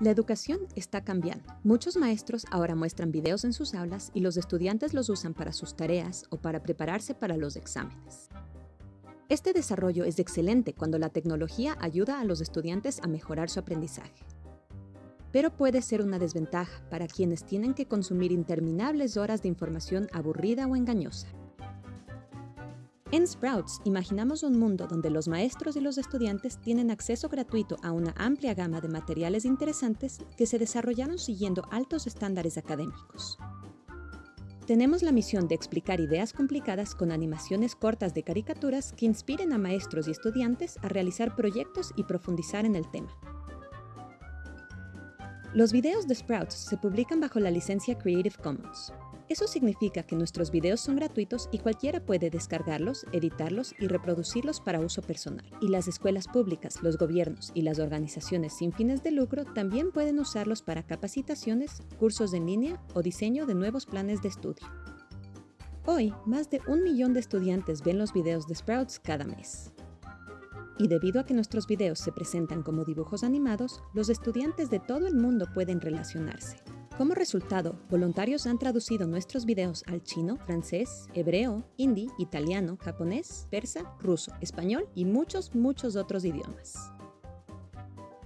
La educación está cambiando. Muchos maestros ahora muestran videos en sus aulas y los estudiantes los usan para sus tareas o para prepararse para los exámenes. Este desarrollo es excelente cuando la tecnología ayuda a los estudiantes a mejorar su aprendizaje. Pero puede ser una desventaja para quienes tienen que consumir interminables horas de información aburrida o engañosa. En Sprouts imaginamos un mundo donde los maestros y los estudiantes tienen acceso gratuito a una amplia gama de materiales interesantes que se desarrollaron siguiendo altos estándares académicos. Tenemos la misión de explicar ideas complicadas con animaciones cortas de caricaturas que inspiren a maestros y estudiantes a realizar proyectos y profundizar en el tema. Los videos de Sprouts se publican bajo la licencia Creative Commons. Eso significa que nuestros videos son gratuitos y cualquiera puede descargarlos, editarlos y reproducirlos para uso personal. Y las escuelas públicas, los gobiernos y las organizaciones sin fines de lucro también pueden usarlos para capacitaciones, cursos en línea o diseño de nuevos planes de estudio. Hoy, más de un millón de estudiantes ven los videos de Sprouts cada mes. Y debido a que nuestros videos se presentan como dibujos animados, los estudiantes de todo el mundo pueden relacionarse. Como resultado, voluntarios han traducido nuestros videos al chino, francés, hebreo, hindi, italiano, japonés, persa, ruso, español y muchos, muchos otros idiomas.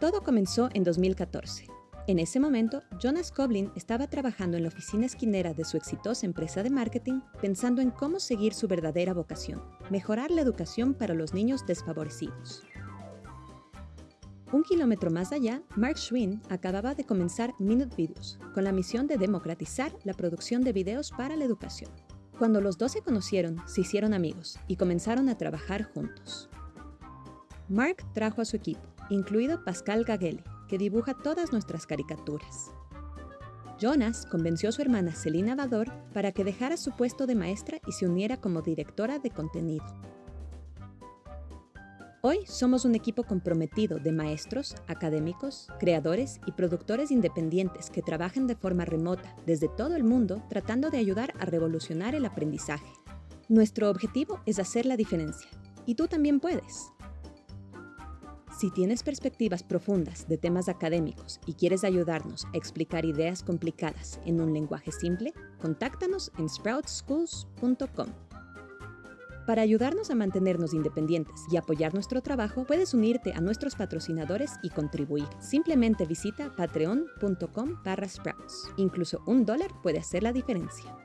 Todo comenzó en 2014. En ese momento, Jonas Koblin estaba trabajando en la oficina esquinera de su exitosa empresa de marketing, pensando en cómo seguir su verdadera vocación, mejorar la educación para los niños desfavorecidos. Un kilómetro más allá, Mark Schwinn acababa de comenzar Minute Videos, con la misión de democratizar la producción de videos para la educación. Cuando los dos se conocieron, se hicieron amigos y comenzaron a trabajar juntos. Mark trajo a su equipo, incluido Pascal Gagele, que dibuja todas nuestras caricaturas. Jonas convenció a su hermana Selina Vador para que dejara su puesto de maestra y se uniera como directora de contenido. Hoy somos un equipo comprometido de maestros, académicos, creadores y productores independientes que trabajan de forma remota desde todo el mundo tratando de ayudar a revolucionar el aprendizaje. Nuestro objetivo es hacer la diferencia, y tú también puedes. Si tienes perspectivas profundas de temas académicos y quieres ayudarnos a explicar ideas complicadas en un lenguaje simple, contáctanos en sproutschools.com. Para ayudarnos a mantenernos independientes y apoyar nuestro trabajo, puedes unirte a nuestros patrocinadores y contribuir. Simplemente visita patreon.com barra sprouts. Incluso un dólar puede hacer la diferencia.